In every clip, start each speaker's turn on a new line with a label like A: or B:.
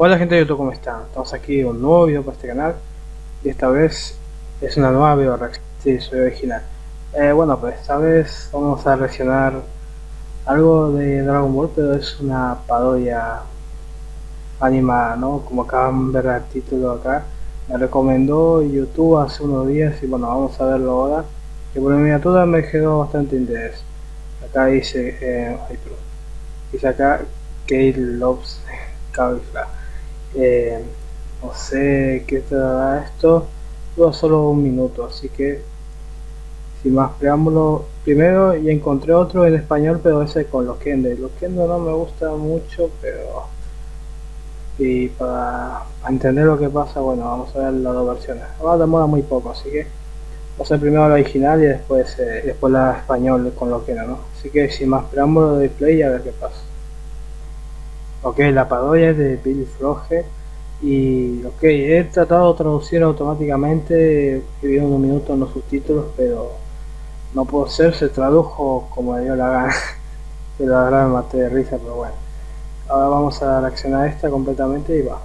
A: Hola gente de YouTube, ¿cómo están? Estamos aquí en un nuevo video para este canal y esta vez es una nueva video reacción. Original. Eh, bueno, pues esta vez vamos a reaccionar algo de Dragon Ball, pero es una parodia animada, ¿no? Como acaban de ver el título acá, me recomendó YouTube hace unos días y bueno, vamos a verlo ahora. Que por miniatura me generó bastante interés. Acá dice, eh, ay, dice acá Kate Loves Cauliflower. Eh, no sé qué te dará esto. Dura solo un minuto, así que sin más preámbulo, primero ya encontré otro en español, pero ese con los Kendo. Los Kendo no me gusta mucho, pero y para, entender lo que pasa, bueno, vamos a ver las dos versiones. Ahora demora muy poco, así que vamos a ver primero la original y después eh, después la español con lo que no, Así que sin más preámbulo de play y a ver qué pasa. Ok, la parodia es de Billy Froge y ok, he tratado de traducir automáticamente, he visto unos minutos en los subtítulos, pero no puedo ser, se tradujo como me dio la gana. pero la verdad me maté de risa, pero bueno. Ahora vamos a reaccionar esta completamente y va.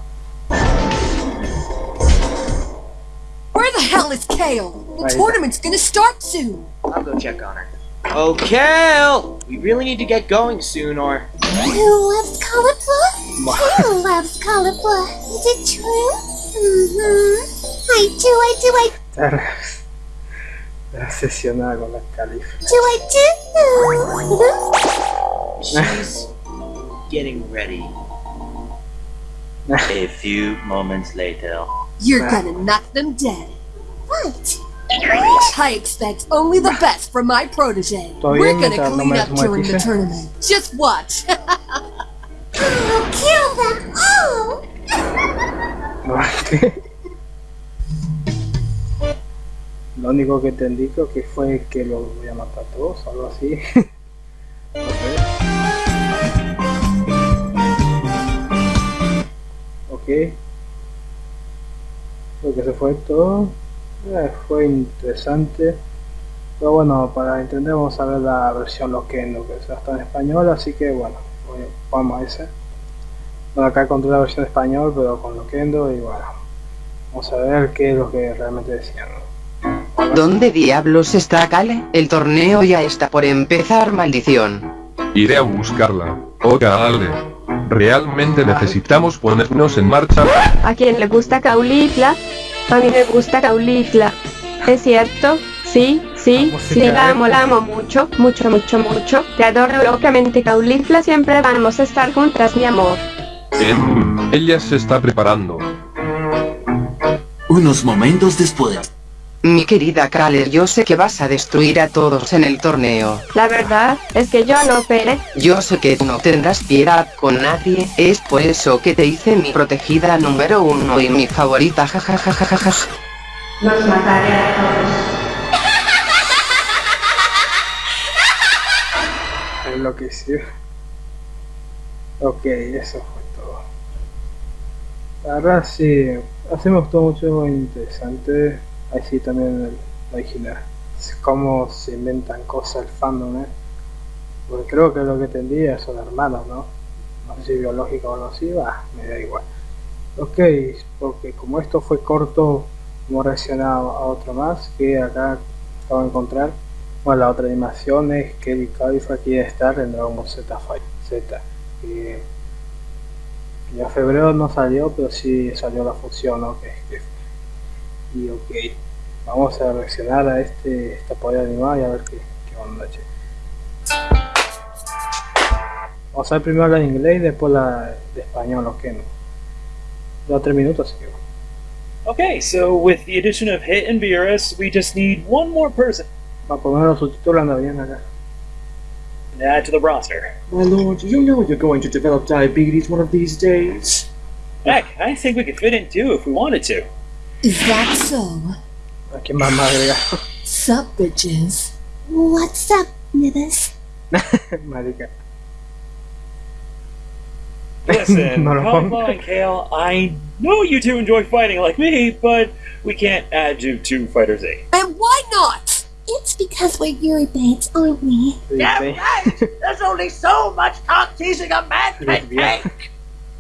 B: Where the hell is Kale? The tournament's gonna start soon.
C: I'll go check on her. Kale! We really need to get going soon, or...
D: Who loves cauliflower? Who loves cauliflower? Is it true? Mm-hmm. I do, I do, I...
A: Está obsesionada con las califas.
D: Do I
C: do? She's getting ready.
E: A few moments later.
B: You're gonna knock them dead.
D: What?
B: I expect only the best from my protege. We're gonna clean up during the tournament. Just watch.
D: I'll kill them all!
A: Lo único que que fue que los voy a matar a todos, algo así. ok. Lo que se fue todo. Eh, fue interesante pero bueno para entender vamos a ver la versión Loquendo que está en español así que bueno vamos a ese bueno acá encontré la versión español pero con Loquendo y bueno vamos a ver qué es lo que realmente decían
F: ¿Dónde diablos está Kale? El torneo ya está por empezar, maldición.
G: Iré a buscarla. Oh, Kale. Realmente necesitamos ponernos en marcha.
H: ¿A quién le gusta Caulifla? A mí me gusta Caulifla. ¿Es cierto? Sí, sí, sí, la amo, la amo mucho, mucho, mucho, mucho. Te adoro locamente, Caulifla. Siempre vamos a estar juntas, mi amor.
G: ella se está preparando.
I: Unos momentos después.
F: Mi querida Kale, yo sé que vas a destruir a todos en el torneo.
H: La verdad es que yo no operé.
F: Yo sé que no tendrás piedad con nadie, es por eso que te hice mi protegida número uno y mi favorita jajajajaja.
H: Los mataré a todos.
A: Enloqueció. Ok, eso fue todo. La verdad sí, así me gustó mucho, interesante así también el original. Cómo se inventan cosas el fandom, ¿eh? Porque creo que lo que tendría son hermanos, ¿no? No sé si biológico o no así, va, me da igual. Ok, porque como esto fue corto, hemos reaccionado a otro más que acá acabo de encontrar. Bueno, la otra animación es que el Cabify quiere estar en Dragon Ball Z Z. Que ya febrero no salió, pero sí salió la función, ¿no? Y ok vamos a reaccionar a este esta poder animada y a ver qué, qué onda che. vamos a ver primero la de inglés y después la de español ok no ya tres minutos así que
J: Okay, so with the addition of Hit and Beerus, we just need one more person.
A: Va a poner los subtítulos anda bien acá.
J: Add to the roster.
I: My lord, you know you're going to develop diabetes one of these days.
J: Heck, I think we could fit in too if we wanted to.
B: Is that so?
A: ¿A quién más me?
B: Sup, bitches?
D: What's up, nibbles?
A: Marica.
J: Listen,
A: no
J: Alpha and Kale, I know you two enjoy fighting like me, but we can't add you to Fighters Z.
B: And why not?
D: It's because we're Yuri Bates, aren't we?
K: Damn right! There's only so much cock teasing a man can take!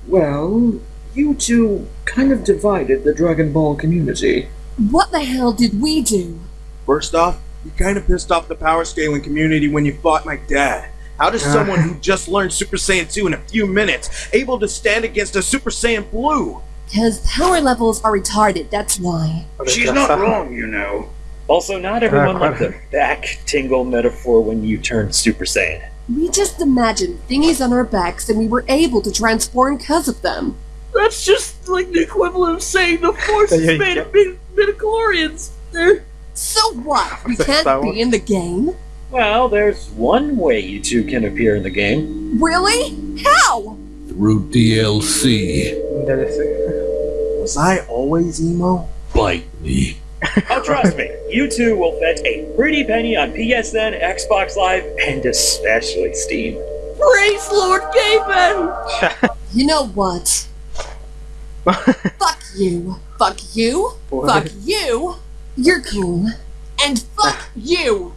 I: Well, you two kind of divided the Dragon Ball community.
B: What the hell did we do?
K: First off, you kind of pissed off the power scaling community when you fought my dad. How does someone who just learned Super Saiyan 2 in a few minutes able to stand against a Super Saiyan Blue?
B: Because power levels are retarded, that's why.
J: She's not wrong, you know. Also, not everyone liked the back tingle metaphor when you turned Super Saiyan.
B: We just imagined thingies on our backs and we were able to transform because of them.
L: That's just like the equivalent of saying the Force is made of mid- midichlorians. They're
B: So what? We can't be in the game?
J: Well, there's one way you two can appear in the game.
B: Really? How?
M: Through DLC.
K: Was I always emo?
M: Bite me.
J: Oh, trust me, you two will fetch a pretty penny on PSN, Xbox Live, and especially Steam.
L: Praise Lord Gayman!
B: You know what? Fuck you. Fuck you. Fuck you. You're cool. And fuck you.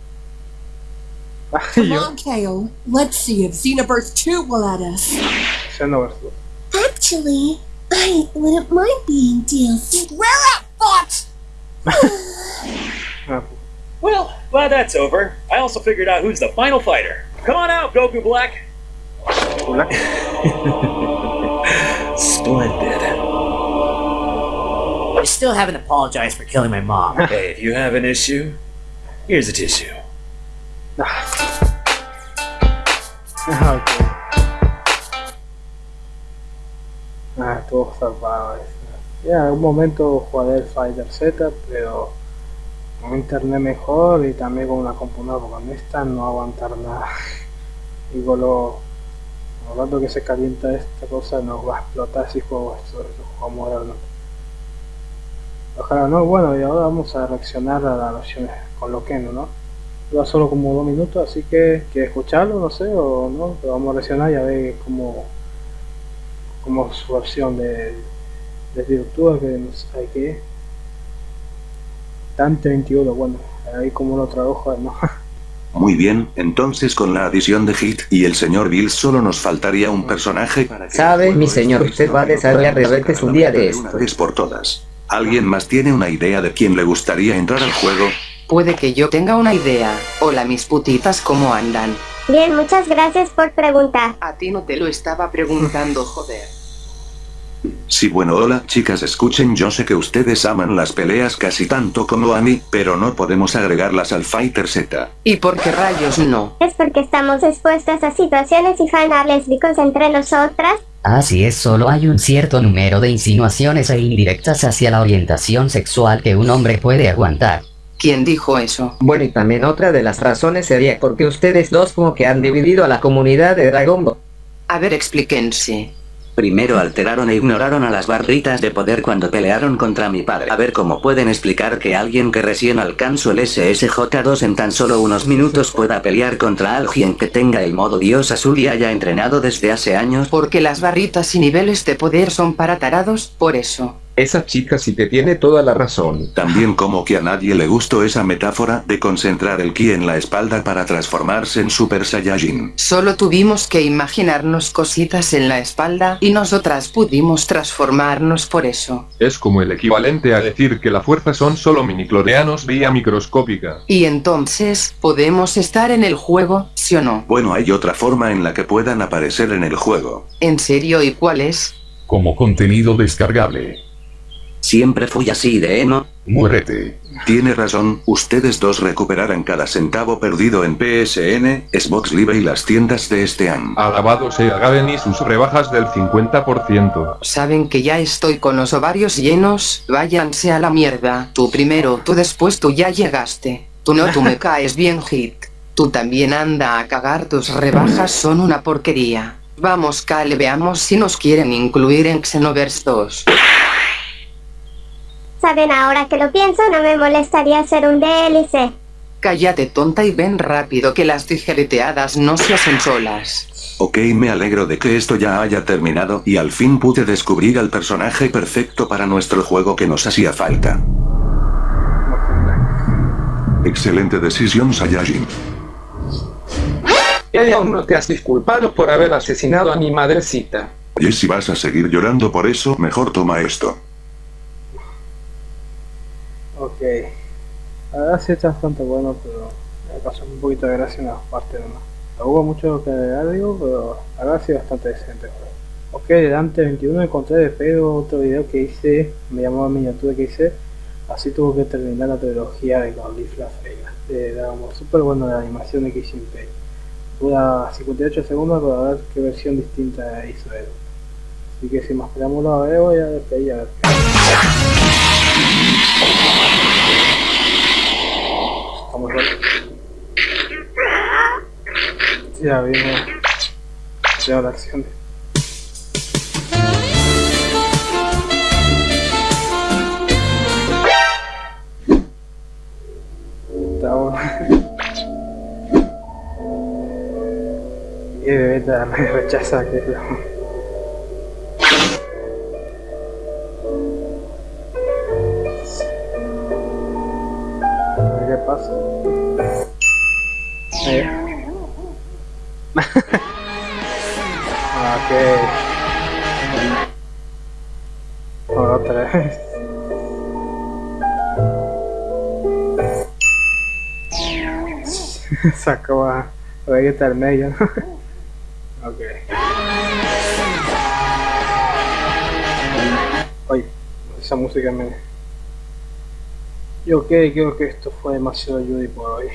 B: Come on, Kale. Let's see if Xenoverse 2 will let us.
A: Xenoverse.
D: Actually, I wouldn't mind being DLC.
B: Where at, Fox?
J: Well, glad that's over. I also figured out who's the final fighter. Come on out, Goku Black. Splendid.
N: I still haven't apologized for killing my mom.
J: Hey, if you have an issue, here's a tissue.
A: Ah, ok. Ah, estuvo salvado eso. Ya, en algún momento jugaré el Fighter Z, pero con internet mejor y también con una computadora, porque con esta no aguantar nada. Y con lo, con lo rato que se calienta esta cosa nos va a explotar si juego esto, lo jugamos ahora no. Ojalá no, bueno, y ahora vamos a reaccionar a la versión con lo que no, ¿no? Dura solo como dos minutos, así que ¿quieres escucharlo? No sé, o no, pero vamos a reaccionar y a ver cómo, cómo su versión de, de YouTube, que no sé qué. Dante 21, bueno, ahí como lo tradujo, ¿no?
O: Muy bien, entonces con la adición de Hit y el señor Bill solo nos faltaría un personaje para que...
P: Sabe, mi señor, usted va a desarrollar rebetes un día de esto.
O: Una vez por todas. ¿Alguien más tiene una idea de quién le gustaría entrar al juego?
F: Puede que yo tenga una idea. Hola mis putitas, ¿cómo andan?
D: Bien, muchas gracias por preguntar.
F: A ti no te lo estaba preguntando, joder.
O: Sí, bueno, hola, chicas, escuchen, yo sé que ustedes aman las peleas casi tanto como a mí, pero no podemos agregarlas al Fighter Z.
F: ¿Y por qué rayos no?
D: Es porque estamos expuestas a situaciones y fanas lésbicos entre nosotras.
Q: Así es, solo hay un cierto número de insinuaciones e indirectas hacia la orientación sexual que un hombre puede aguantar.
F: ¿Quién dijo eso?
P: Bueno, y también otra de las razones sería porque ustedes dos como que han dividido a la comunidad de Dragon Ball.
F: A ver, explíquense.
R: Primero alteraron e ignoraron a las barritas de poder cuando pelearon contra mi padre. A ver cómo pueden explicar que alguien que recién alcanzó el SSJ2 en tan solo unos minutos pueda pelear contra alguien que tenga el modo dios azul y haya entrenado desde hace años.
F: Porque las barritas y niveles de poder son para tarados, por eso.
G: Esa chica sí te tiene toda la razón.
O: También como que a nadie le gustó esa metáfora de concentrar el ki en la espalda para transformarse en Super Saiyajin.
F: Solo tuvimos que imaginarnos cositas en la espalda y nosotras pudimos transformarnos por eso.
G: Es como el equivalente a decir que la fuerza son solo minicloreanos vía microscópica.
F: Y entonces, ¿podemos estar en el juego, sí o no?
O: Bueno, hay otra forma en la que puedan aparecer en el juego.
F: ¿En serio y cuál es?
M: Como contenido descargable.
R: Siempre fui así de eno.
M: Muérete.
O: Tiene razón, ustedes dos recuperarán cada centavo perdido en PSN, Xbox Live y las tiendas de este año.
G: Alabado sea Gaben y sus rebajas del 50%.
F: Saben que ya estoy con los ovarios llenos, váyanse a la mierda. Tú primero, tú después, tú ya llegaste. Tú no, tú me caes bien, Hit. Tú también anda a cagar, tus rebajas son una porquería. Vamos, Kale, veamos si nos quieren incluir en Xenoverse 2.
D: Saben, ahora que lo pienso, no me molestaría hacer un DLC.
F: Cállate tonta y ven rápido que las tijereteadas no se hacen solas.
O: Ok, me alegro de que esto ya haya terminado y al fin pude descubrir al personaje perfecto para nuestro juego que nos hacía falta. Excelente decisión, Saiyajin.
P: Y aún no te has disculpado por haber asesinado a mi madrecita.
O: Y si vas a seguir llorando por eso, mejor toma esto.
A: Ok. Ahora sí está bastante bueno, pero me pasó un poquito de gracia en la parte nomás. No hubo mucho que agregar, digo, pero ahora sí bastante decente. Ok, Dante 21 encontré de pedo otro video que hice, me llamó a miniatura que hice, así tuvo que terminar la trilogía de los Leaf La de Dragon Ball, súper bueno la animación de Kishin Pei. Dura 58 segundos, pero a ver qué versión distinta hizo él. Así que sin más preámbulos, a ver, voy a despedir a ver qué. Estamos Ya vimos. Ya la acción. Estamos. y bebé me rechaza que Otra vez. Sacó a Vegeta al medio. ok. Oye, esa música me... Y ok, creo que esto fue demasiado Judy por hoy.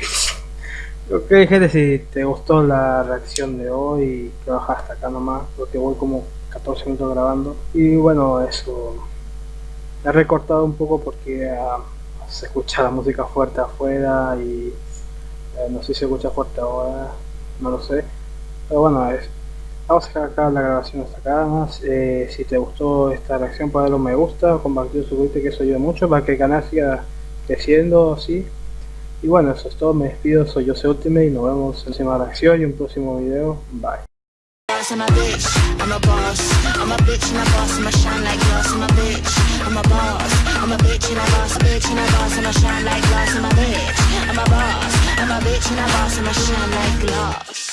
A: ok gente, si te gustó la reacción de hoy, que baja hasta acá nomás, porque voy como 14 minutos grabando. Y bueno, eso he recortado un poco porque uh, se escucha la música fuerte afuera y eh, no sé si se escucha fuerte ahora, no lo sé. Pero bueno, vamos a acá la grabación hasta acá más. Eh, si te gustó esta reacción, darle un me gusta, compartir, suscribirte, que eso ayuda mucho para que el canal siga creciendo así. Y bueno, eso es todo, me despido, soy Jose Ultimate y nos vemos en la próxima reacción y un próximo video. Bye. I'm a boss, I'm a bitch and a boss, a bitch and a boss, and I'm shine like glass, I'm a bitch, I'm a boss, I'm a bitch and a boss, and I'm shine like glass.